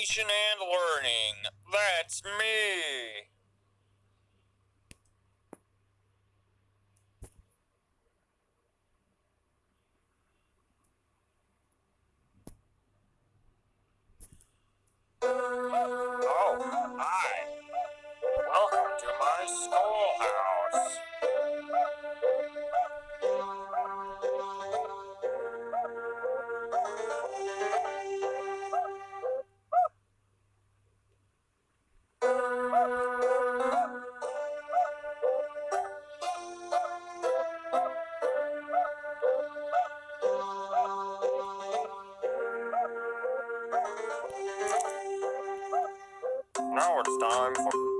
education and learning. That's me. Now it's time for.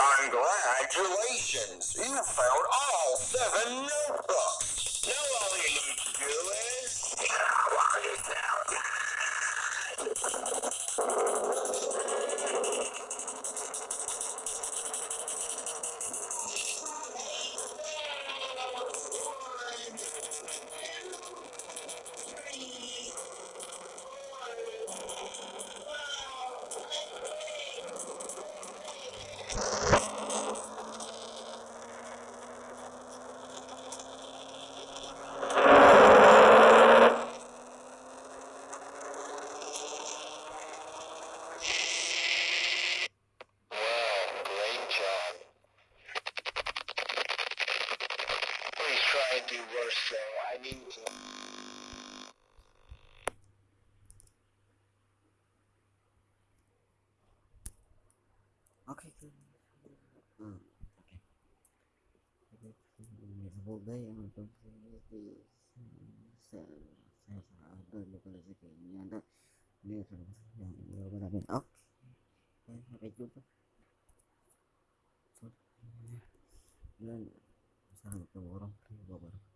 Congratulations! You found all seven notebooks. Now uh, job. Please try and do worse though. I need to. Ok. Hmm, oke. Jadi, semoga yang nonton ini saya saya ada lokasi kayak ini ada ini yang yang benar oke sampai jumpa ya assalamualaikum warahmatullahi wabarakatuh